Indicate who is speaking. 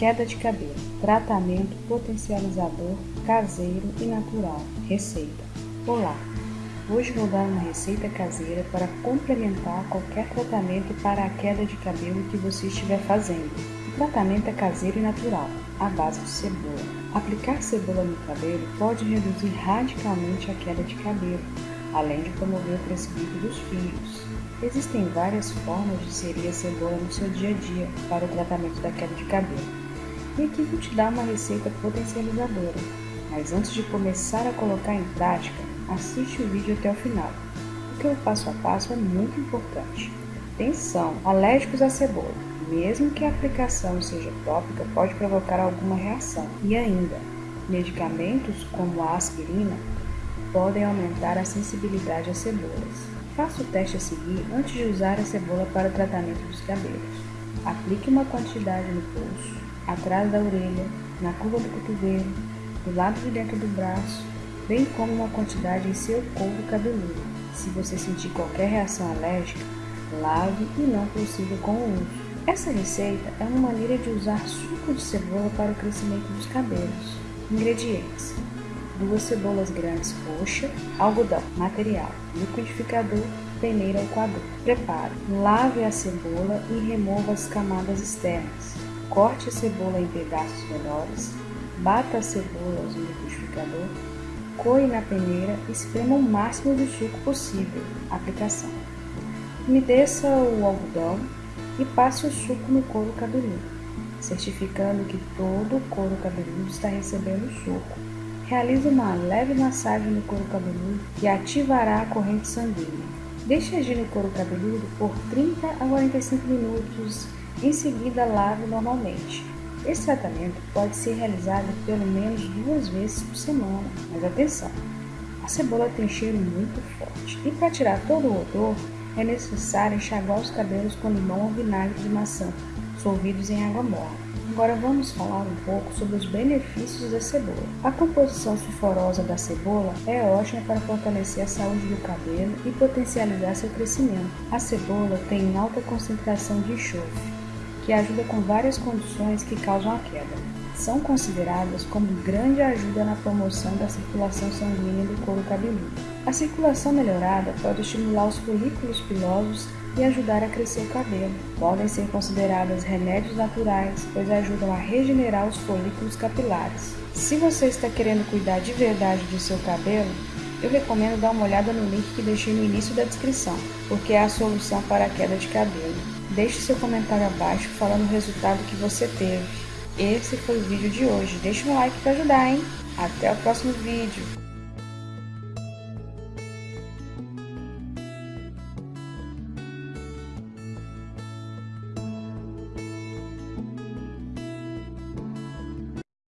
Speaker 1: Queda de cabelo. Tratamento potencializador caseiro e natural. Receita. Olá! Hoje vou dar uma receita caseira para complementar qualquer tratamento para a queda de cabelo que você estiver fazendo. O tratamento é caseiro e natural, à base de cebola. Aplicar cebola no cabelo pode reduzir radicalmente a queda de cabelo, além de promover o crescimento dos fios. Existem várias formas de inserir a cebola no seu dia a dia para o tratamento da queda de cabelo. E aqui vou te dar uma receita potencializadora, mas antes de começar a colocar em prática, assiste o vídeo até o final, porque o passo a passo é muito importante. Atenção, alérgicos à cebola. Mesmo que a aplicação seja tópica, pode provocar alguma reação. E ainda, medicamentos como a aspirina podem aumentar a sensibilidade às cebolas. Faça o teste a seguir antes de usar a cebola para o tratamento dos cabelos. Aplique uma quantidade no pulso, atrás da orelha, na curva do cotovelo, do lado de dentro do braço, bem como uma quantidade em seu couro cabeludo. Se você sentir qualquer reação alérgica, lave e não prossiga com o uso. Essa receita é uma maneira de usar suco de cebola para o crescimento dos cabelos. Ingredientes: duas cebolas grandes roxa, algodão, material, liquidificador, peneira ou coador. Preparo: lave a cebola e remova as camadas externas. Corte a cebola em pedaços menores, bata a cebola no liquidificador, coe na peneira e esprema o máximo de suco possível. Aplicação. Umedeça o algodão e passe o suco no couro cabeludo, certificando que todo o couro cabeludo está recebendo o suco. Realize uma leve massagem no couro cabeludo que ativará a corrente sanguínea. Deixe agir no couro cabeludo por 30 a 45 minutos em seguida, lave normalmente. Esse tratamento pode ser realizado pelo menos duas vezes por semana, mas atenção! A cebola tem cheiro muito forte e para tirar todo o odor é necessário enxaguar os cabelos com limão ou vinagre de maçã, solvidos em água morna. Agora vamos falar um pouco sobre os benefícios da cebola. A composição sulfurosa da cebola é ótima para fortalecer a saúde do cabelo e potencializar seu crescimento. A cebola tem alta concentração de enxofre, que ajuda com várias condições que causam a queda. São consideradas como grande ajuda na promoção da circulação sanguínea do couro cabeludo. A circulação melhorada pode estimular os folículos pilosos e ajudar a crescer o cabelo. Podem ser consideradas remédios naturais, pois ajudam a regenerar os folículos capilares. Se você está querendo cuidar de verdade do seu cabelo, eu recomendo dar uma olhada no link que deixei no início da descrição, porque é a solução para a queda de cabelo. Deixe seu comentário abaixo falando o resultado que você teve. Esse foi o vídeo de hoje. Deixe um like para ajudar, hein? Até o próximo vídeo.